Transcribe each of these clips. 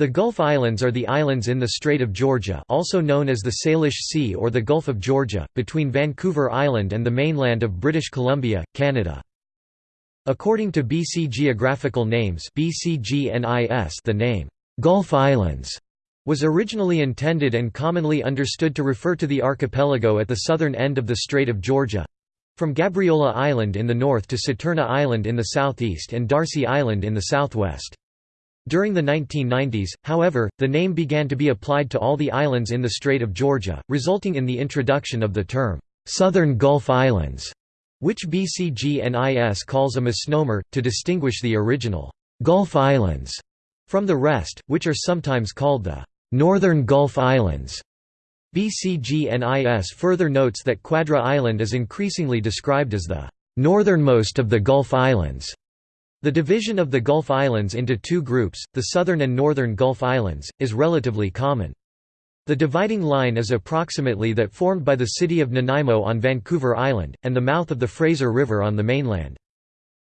The Gulf Islands are the islands in the Strait of Georgia also known as the Salish Sea or the Gulf of Georgia, between Vancouver Island and the mainland of British Columbia, Canada. According to BC Geographical Names the name, "'Gulf Islands' was originally intended and commonly understood to refer to the archipelago at the southern end of the Strait of Georgia—from Gabriola Island in the north to Saturna Island in the southeast and Darcy Island in the southwest. During the 1990s, however, the name began to be applied to all the islands in the Strait of Georgia, resulting in the introduction of the term, "'Southern Gulf Islands' which BCGNIS calls a misnomer, to distinguish the original «Gulf Islands» from the rest, which are sometimes called the «Northern Gulf Islands». BCGNIS further notes that Quadra Island is increasingly described as the «northernmost of the Gulf Islands». The division of the Gulf Islands into two groups, the southern and northern Gulf Islands, is relatively common. The dividing line is approximately that formed by the city of Nanaimo on Vancouver Island, and the mouth of the Fraser River on the mainland.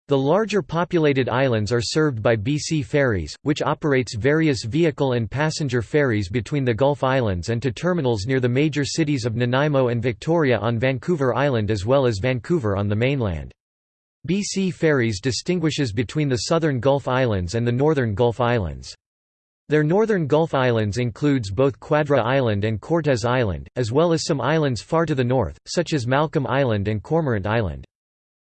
The larger populated islands are served by BC Ferries, which operates various vehicle and passenger ferries between the Gulf Islands and to terminals near the major cities of Nanaimo and Victoria on Vancouver Island as well as Vancouver on the mainland. BC Ferries distinguishes between the southern Gulf Islands and the northern Gulf Islands. Their northern Gulf Islands includes both Quadra Island and Cortes Island, as well as some islands far to the north, such as Malcolm Island and Cormorant Island.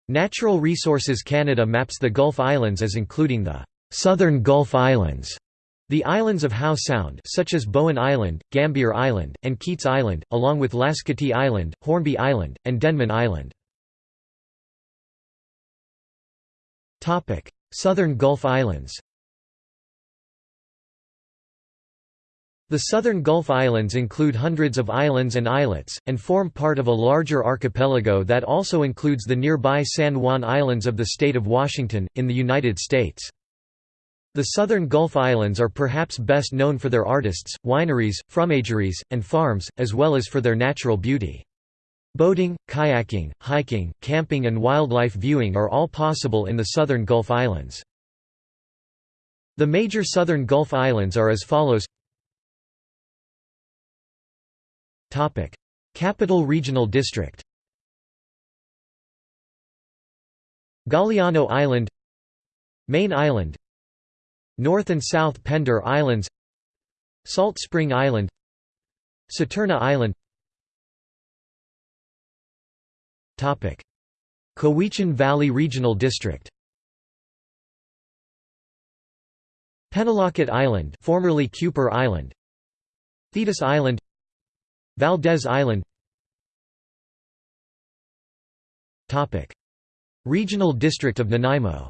Natural Resources Canada maps the Gulf Islands as including the «Southern Gulf Islands», the islands of Howe Sound such as Bowen Island, Gambier Island, and Keats Island, along with Lasqueti Island, Hornby Island, and Denman Island. Southern Gulf Islands The southern Gulf Islands include hundreds of islands and islets, and form part of a larger archipelago that also includes the nearby San Juan Islands of the state of Washington, in the United States. The southern Gulf Islands are perhaps best known for their artists, wineries, fromageries, and farms, as well as for their natural beauty. Boating, kayaking, hiking, camping and wildlife viewing are all possible in the southern Gulf Islands. The major southern Gulf Islands are as follows Capital Regional District Galiano Island Mayne Island North and South Pender Islands Salt Spring Island Saturna Island Cowichan Valley Regional District Penelakut Island formerly Kuper Island Thetis Island Valdez Island Topic. Regional District of Nanaimo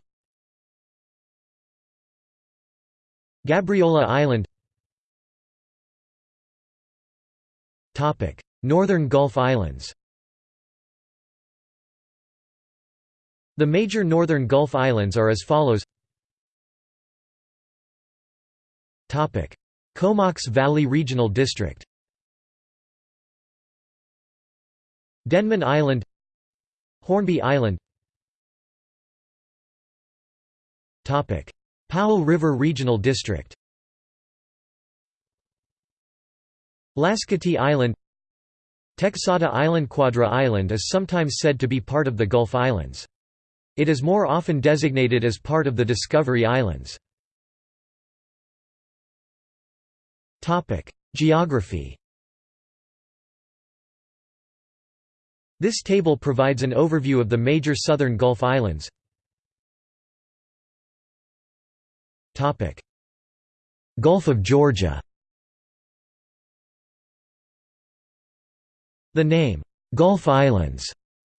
Gabriola Island Northern Gulf Islands The major northern Gulf Islands are as follows. Comox Valley Regional District. Denman Island. Hornby Island. Powell River Regional District. Lasqueti Island. Texada Island Quadra Island is sometimes said to be part of the Gulf Islands. It is more often designated as part of the Discovery Islands. Geography This table provides an overview of the major southern Gulf Islands. Gulf of Georgia The name, Gulf Islands,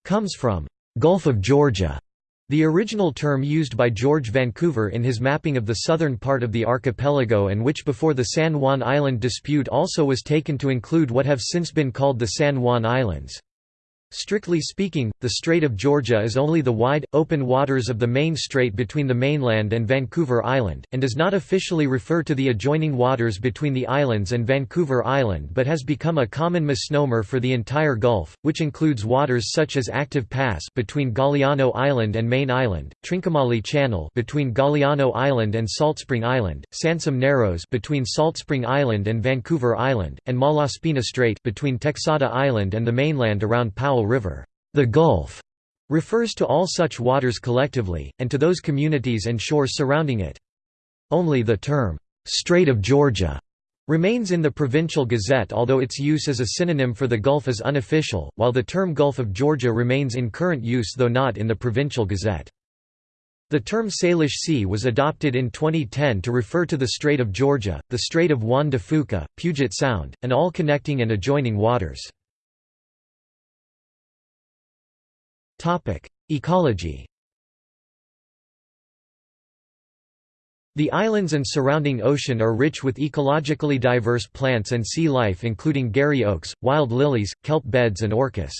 comes from Gulf of Georgia, the original term used by George Vancouver in his mapping of the southern part of the archipelago and which before the San Juan Island dispute also was taken to include what have since been called the San Juan Islands. Strictly speaking, the Strait of Georgia is only the wide, open waters of the main strait between the mainland and Vancouver Island, and does not officially refer to the adjoining waters between the islands and Vancouver Island but has become a common misnomer for the entire Gulf, which includes waters such as Active Pass between Galiano Island and Mayne Island, Trincomalee Channel between Galiano Island and Saltspring Island, Sansum Narrows between Saltspring Island and Vancouver Island, and Malaspina Strait between Texada Island and the mainland around Powell River. The Gulf refers to all such waters collectively, and to those communities and shores surrounding it. Only the term, "'Strait of Georgia' remains in the Provincial Gazette although its use as a synonym for the Gulf is unofficial, while the term Gulf of Georgia remains in current use though not in the Provincial Gazette. The term Salish Sea was adopted in 2010 to refer to the Strait of Georgia, the Strait of Juan de Fuca, Puget Sound, and all connecting and adjoining waters. Ecology The islands and surrounding ocean are rich with ecologically diverse plants and sea life including garry oaks, wild lilies, kelp beds and orcas.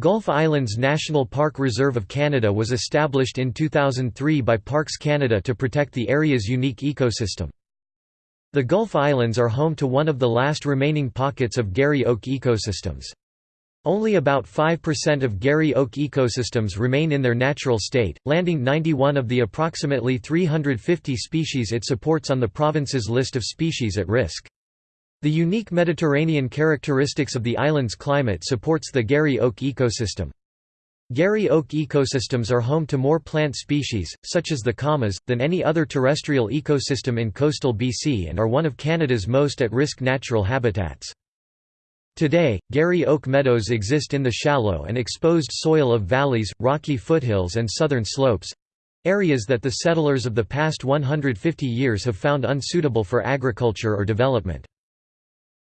Gulf Islands National Park Reserve of Canada was established in 2003 by Parks Canada to protect the area's unique ecosystem. The Gulf Islands are home to one of the last remaining pockets of garry oak ecosystems. Only about 5% of Garry Oak ecosystems remain in their natural state, landing 91 of the approximately 350 species it supports on the province's list of species at risk. The unique Mediterranean characteristics of the island's climate supports the Garry Oak ecosystem. Garry Oak ecosystems are home to more plant species, such as the camas, than any other terrestrial ecosystem in coastal BC and are one of Canada's most at-risk natural habitats. Today, Garry oak meadows exist in the shallow and exposed soil of valleys, rocky foothills and southern slopes—areas that the settlers of the past 150 years have found unsuitable for agriculture or development.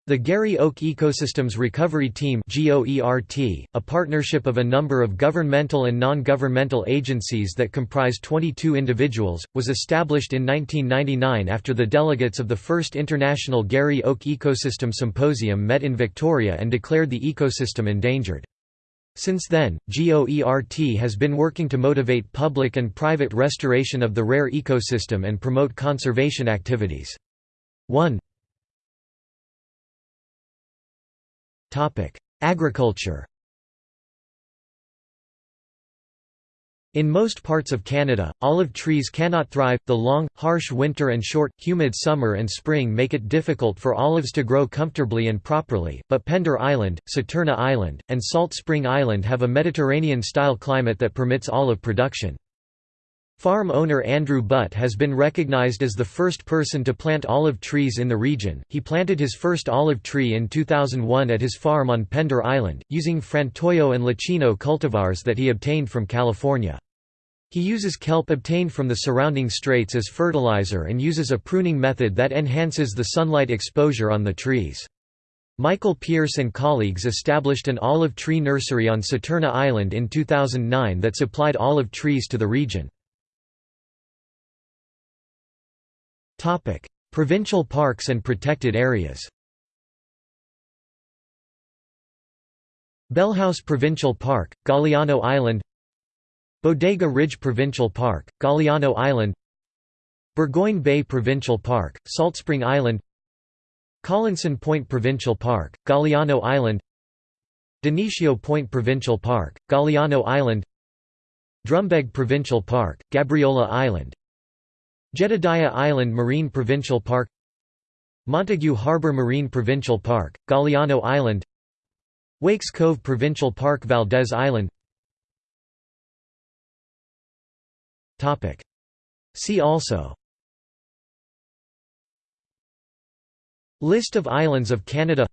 The Garry Oak Ecosystems Recovery Team a partnership of a number of governmental and non-governmental agencies that comprise 22 individuals, was established in 1999 after the delegates of the first International Garry Oak Ecosystem Symposium met in Victoria and declared the ecosystem endangered. Since then, GOERT has been working to motivate public and private restoration of the rare ecosystem and promote conservation activities. 1 Agriculture In most parts of Canada, olive trees cannot thrive. The long, harsh winter and short, humid summer and spring make it difficult for olives to grow comfortably and properly, but Pender Island, Saturna Island, and Salt Spring Island have a Mediterranean-style climate that permits olive production. Farm owner Andrew Butt has been recognized as the first person to plant olive trees in the region. He planted his first olive tree in 2001 at his farm on Pender Island, using Frantoio and Leccino cultivars that he obtained from California. He uses kelp obtained from the surrounding straits as fertilizer and uses a pruning method that enhances the sunlight exposure on the trees. Michael Pierce and colleagues established an olive tree nursery on Saturna Island in 2009 that supplied olive trees to the region. Topic: Provincial parks and protected areas. Bellhouse Provincial Park, Galiano Island Bodega Ridge Provincial Park, Galiano Island Burgoyne Bay Provincial Park, Salt Spring Island Collinson Point Provincial Park, Galiano Island Dionisio Point Provincial Park, Galiano Island Drumbeg Provincial Park, Gabriola Island Jedediah Island Marine Provincial Park Montague Harbour Marine Provincial Park, Galiano Island Wakes Cove Provincial Park Valdez Island. See also. List of islands of Canada.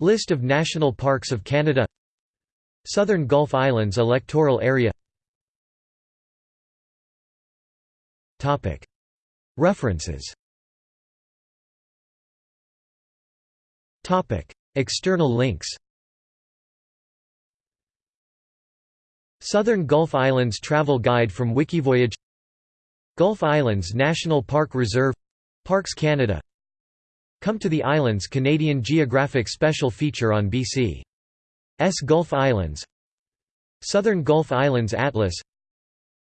List of national parks of Canada. Southern Gulf Islands electoral area References. External links. Southern Gulf Islands Travel Guide from Wikivoyage. Gulf Islands National Park Reserve. Parks Canada. Come to the Islands Canadian Geographic Special Feature on BC S Gulf Islands. Southern Gulf Islands Atlas.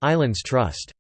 Islands Trust